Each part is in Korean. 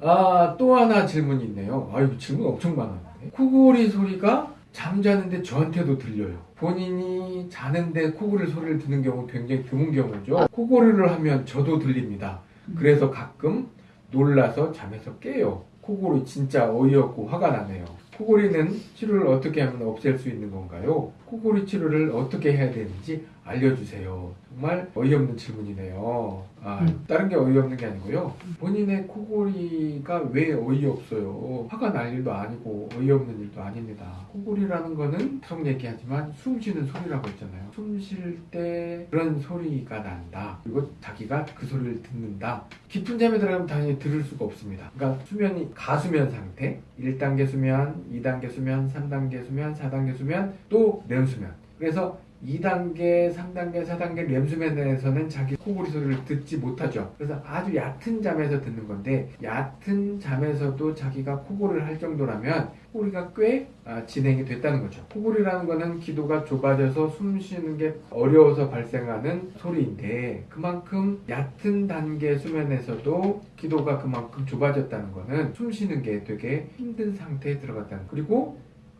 아, 또 하나 질문이 있네요. 아유, 질문 엄청 많았네. 코골이 소리가 잠자는데 저한테도 들려요. 본인이 자는데 코골이 소리를 듣는 경우 굉장히 드문 경우죠. 코골이를 하면 저도 들립니다. 그래서 가끔 놀라서 잠에서 깨요. 코골이 진짜 어이없고 화가 나네요. 코골이는 치료를 어떻게 하면 없앨 수 있는 건가요? 코골이 치료를 어떻게 해야 되는지 알려주세요. 정말 어이없는 질문이네요. 아, 음. 다른 게 어이없는 게 아니고요. 본인의 코골이가 왜 어이없어요? 화가 날 일도 아니고 어이없는 일도 아닙니다. 코골이라는 거는 계속 얘기하지만 숨 쉬는 소리라고 했잖아요. 숨 쉴 때 그런 소리가 난다. 그리고 자기가 그 소리를 듣는다. 깊은 잠에 들어가면 당연히 들을 수가 없습니다. 그러니까 수면이 가수면 상태, 1단계 수면, 2단계 수면, 3단계 수면, 4단계 수면, 또 렘수면. 그래서 2단계, 3단계, 4단계 렘수면에서는 자기 코골이 소리를 듣지 못하죠. 그래서 아주 얕은 잠에서 듣는 건데 얕은 잠에서도 자기가 코골이를 할 정도라면 코골이가 꽤 아, 진행이 됐다는 거죠. 코골이라는 거는 기도가 좁아져서 숨 쉬는 게 어려워서 발생하는 소리인데 그만큼 얕은 단계 수면에서도 기도가 그만큼 좁아졌다는 거는 숨 쉬는 게 되게 힘든 상태에 들어갔다는 거. 그리고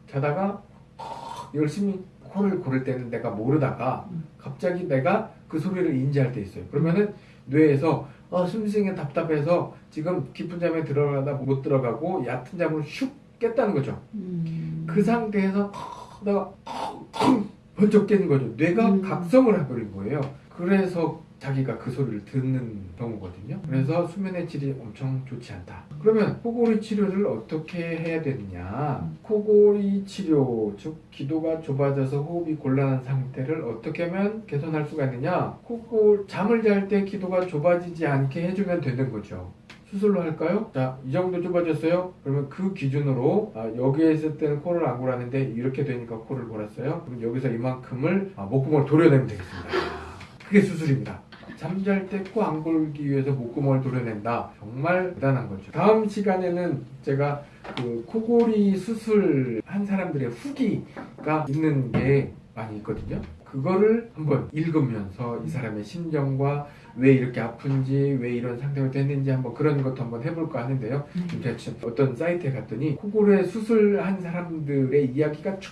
자다가 열심히 코를 고를 때는 내가 모르다가 음. 갑자기 내가 그 소리를 인지할 때 있어요. 그러면은 뇌에서 어, 숨쉬기 답답해서 지금 깊은 잠에 들어가다 못 들어가고 얕은 잠으로 슉 깼다는 거죠. 음. 그 상태에서 내가 번쩍 깨는 거죠. 뇌가 음. 각성을 해버린 거예요. 그래서 자기가 그 소리를 듣는 경우거든요. 그래서 수면의 질이 엄청 좋지 않다. 그러면 코골이 치료를 어떻게 해야 되느냐? 코골이 치료, 즉 기도가 좁아져서 호흡이 곤란한 상태를 어떻게 하면 개선할 수가 있느냐? 코골 잠을 잘 때 기도가 좁아지지 않게 해주면 되는 거죠. 수술로 할까요? 자, 이 정도 좁아졌어요? 그러면 그 기준으로 아, 여기에 있을 때는 코를 안 골았는데 이렇게 되니까 코를 골았어요? 그럼 여기서 이만큼을 아, 목구멍을 도려내면 되겠습니다. 그게 수술입니다. 잠잘 때 코 안 골기 위해서 목구멍을 도려낸다. 정말 대단한 거죠. 다음 시간에는 제가 그 코골이 수술 한 사람들의 후기가 있는 게 많이 있거든요. 그거를 한번 읽으면서 이 사람의 심정과 왜 이렇게 아픈지 왜 이런 상태가 됐는지 한번 그런 것도 한번 해볼까 하는데요. 음. 제가 지금 어떤 사이트에 갔더니 코골이 수술한 사람들의 이야기가 쫙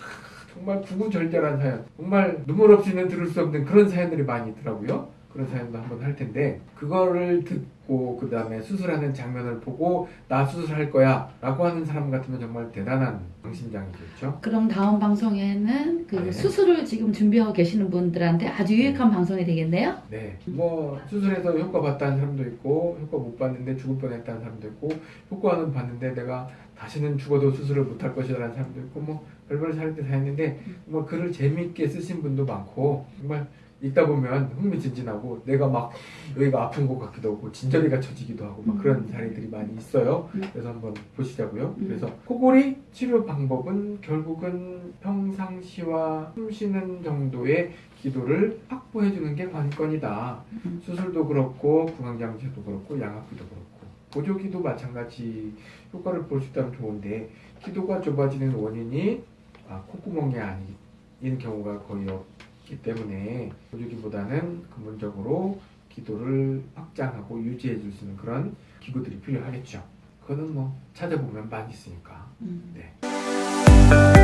정말 구구절절한 사연 정말 눈물 없이는 들을 수 없는 그런 사연들이 많이 있더라고요 그런 사연도 한번 할 텐데 그거를 듣고 그 다음에 수술하는 장면을 보고 나 수술할 거야 라고 하는 사람 같으면 정말 대단한 방심장이겠죠 그럼 다음 방송에는 그 네. 수술을 지금 준비하고 계시는 분들한테 아주 유익한 방송이 되겠네요. 네, 뭐 수술해서 효과 봤다는 사람도 있고 효과 못 봤는데 죽을 뻔했다는 사람도 있고 효과는 봤는데 내가 다시는 죽어도 수술을 못할 것이라는 사람도 있고 뭐 별별 사람들이 다 있는데 뭐 글을 재미있게 쓰신 분도 많고 정말 읽다 보면 흥미진진하고 내가 막 여기가 아픈 것 같기도 하고 진저리가 쳐지기도 하고 막 그런 자리들이 많이 있어요. 음. 그래서 한번 보시자고요. 음. 그래서 코골이 치료 방법은 결국은 평상시와 숨 쉬는 정도의 기도를 확보해 주는 게 관건이다. 음. 수술도 그렇고 구강장치도 그렇고 양압기도 그렇고 보조기도 마찬가지 효과를 볼 수 있다면 좋은데 기도가 좁아지는 원인이 아, 콧구멍이 아닌 경우가 거의 없 기 때문에 보조기보다는 근본적으로 기도를 확장하고 유지해 줄 수 있는 그런 기구들이 필요하겠죠. 그거는 뭐 찾아보면 많이 있으니까. 음. 네.